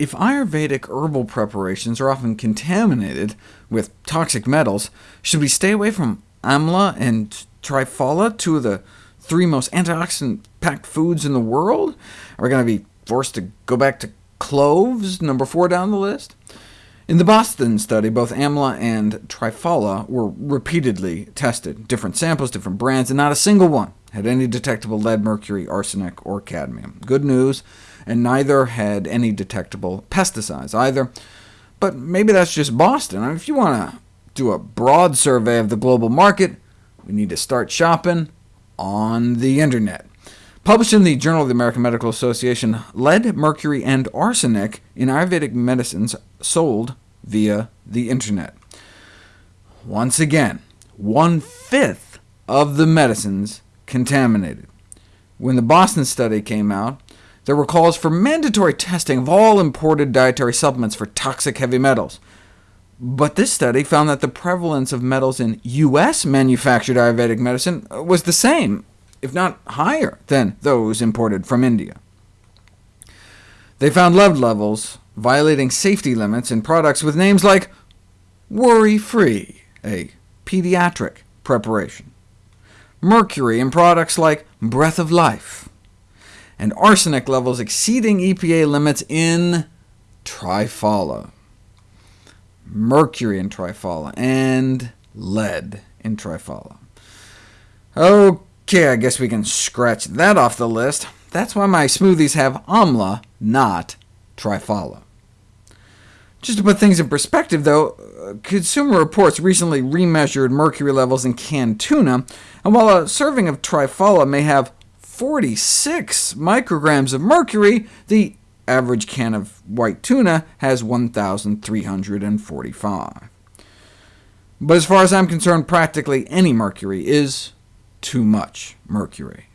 If Ayurvedic herbal preparations are often contaminated with toxic metals, should we stay away from amla and triphala, two of the three most antioxidant-packed foods in the world? Are we going to be forced to go back to cloves, number four down the list? In the Boston study, both amla and triphala were repeatedly tested, different samples, different brands, and not a single one had any detectable lead, mercury, arsenic, or cadmium. Good news, and neither had any detectable pesticides either. But maybe that's just Boston. I mean, if you want to do a broad survey of the global market, we need to start shopping on the internet. Published in the Journal of the American Medical Association, lead, mercury, and arsenic in Ayurvedic medicines sold via the internet. Once again, one-fifth of the medicines contaminated. When the Boston study came out, there were calls for mandatory testing of all imported dietary supplements for toxic heavy metals. But this study found that the prevalence of metals in U.S. manufactured Ayurvedic medicine was the same, if not higher, than those imported from India. They found lead levels violating safety limits in products with names like Worry-Free, a pediatric preparation, mercury in products like Breath of Life, and arsenic levels exceeding EPA limits in triphala, mercury in triphala, and lead in triphala. OK, I guess we can scratch that off the list. That's why my smoothies have amla, not triphala. Just to put things in perspective, though, uh, Consumer Reports recently remeasured mercury levels in canned tuna, and while a serving of triphala may have 46 micrograms of mercury, the average can of white tuna has 1,345. But as far as I'm concerned, practically any mercury is too much mercury.